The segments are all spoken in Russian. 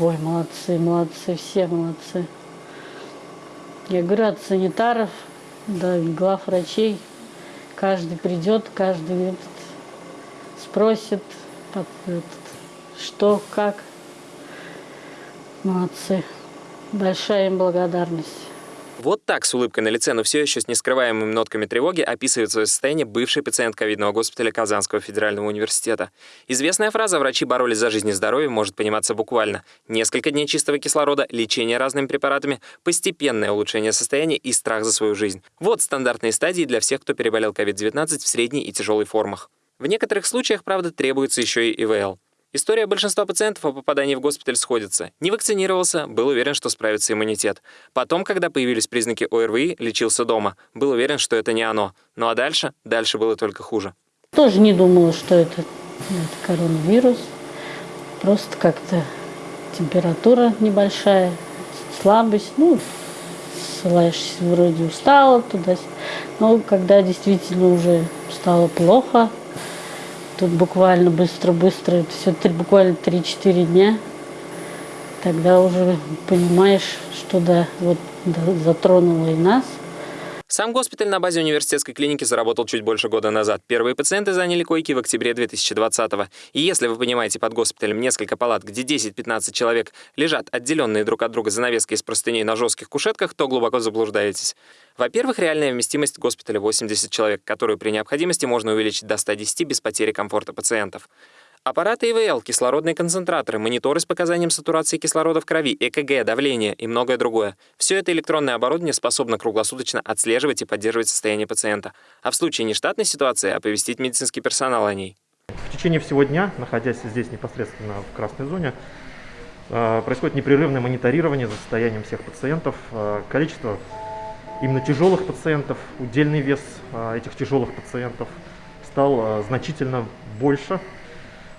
Ой, молодцы, молодцы, все молодцы. Я говорю, от санитаров до глав врачей, каждый придет, каждый этот, спросит, этот, что, как. Молодцы. Большая им благодарность. Вот так с улыбкой на лице, но все еще с нескрываемыми нотками тревоги описывает свое состояние бывший пациент ковидного госпиталя Казанского федерального университета. Известная фраза «врачи боролись за жизнь и здоровье» может пониматься буквально. Несколько дней чистого кислорода, лечение разными препаратами, постепенное улучшение состояния и страх за свою жизнь. Вот стандартные стадии для всех, кто переболел COVID-19 в средней и тяжелой формах. В некоторых случаях, правда, требуется еще и ИВЛ. История большинства пациентов о попадании в госпиталь сходится. Не вакцинировался, был уверен, что справится иммунитет. Потом, когда появились признаки ОРВИ, лечился дома. Был уверен, что это не оно. Ну а дальше? Дальше было только хуже. Тоже не думала, что это, это коронавирус. Просто как-то температура небольшая, слабость. Ну, ссылаешься, вроде устала туда. Но когда действительно уже стало плохо, Тут буквально быстро-быстро, все буквально 3-4 дня. Тогда уже понимаешь, что да, вот да, затронуло и нас – сам госпиталь на базе университетской клиники заработал чуть больше года назад. Первые пациенты заняли койки в октябре 2020 -го. И если вы понимаете под госпиталем несколько палат, где 10-15 человек лежат отделенные друг от друга занавески из простыней на жестких кушетках, то глубоко заблуждаетесь. Во-первых, реальная вместимость госпиталя 80 человек, которую при необходимости можно увеличить до 110 без потери комфорта пациентов. Аппараты ИВЛ, кислородные концентраторы, мониторы с показанием сатурации кислорода в крови, ЭКГ, давление и многое другое. Все это электронное оборудование способно круглосуточно отслеживать и поддерживать состояние пациента, а в случае нештатной ситуации оповестить медицинский персонал о ней. В течение всего дня, находясь здесь непосредственно в красной зоне, э, происходит непрерывное мониторирование за состоянием всех пациентов. Э, количество именно тяжелых пациентов, удельный вес э, этих тяжелых пациентов стал значительно больше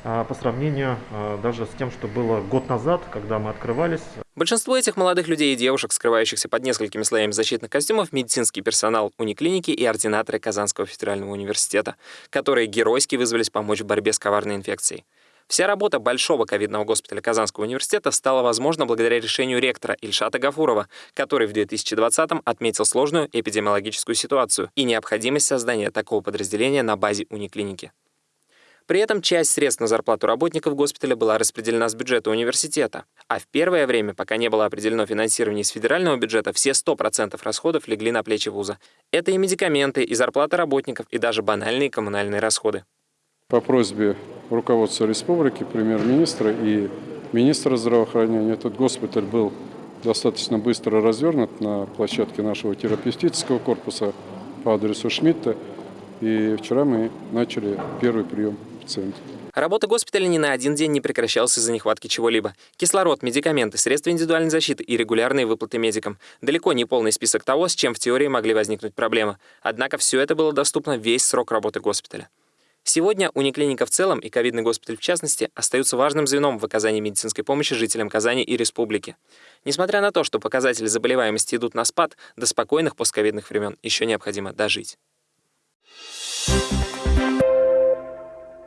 по сравнению а, даже с тем, что было год назад, когда мы открывались. Большинство этих молодых людей и девушек, скрывающихся под несколькими слоями защитных костюмов, медицинский персонал униклиники и ординаторы Казанского федерального университета, которые геройски вызвались помочь в борьбе с коварной инфекцией. Вся работа большого ковидного госпиталя Казанского университета стала возможна благодаря решению ректора Ильшата Гафурова, который в 2020-м отметил сложную эпидемиологическую ситуацию и необходимость создания такого подразделения на базе униклиники. При этом часть средств на зарплату работников госпиталя была распределена с бюджета университета. А в первое время, пока не было определено финансирование из федерального бюджета, все 100% расходов легли на плечи вуза. Это и медикаменты, и зарплата работников, и даже банальные коммунальные расходы. По просьбе руководства республики, премьер-министра и министра здравоохранения этот госпиталь был достаточно быстро развернут на площадке нашего терапевтического корпуса по адресу Шмидта. И вчера мы начали первый прием пациент. Работа госпиталя ни на один день не прекращалась из-за нехватки чего-либо. Кислород, медикаменты, средства индивидуальной защиты и регулярные выплаты медикам. Далеко не полный список того, с чем в теории могли возникнуть проблемы. Однако все это было доступно весь срок работы госпиталя. Сегодня униклиника в целом и ковидный госпиталь в частности остаются важным звеном в оказании медицинской помощи жителям Казани и республики. Несмотря на то, что показатели заболеваемости идут на спад, до спокойных постковидных времен еще необходимо дожить.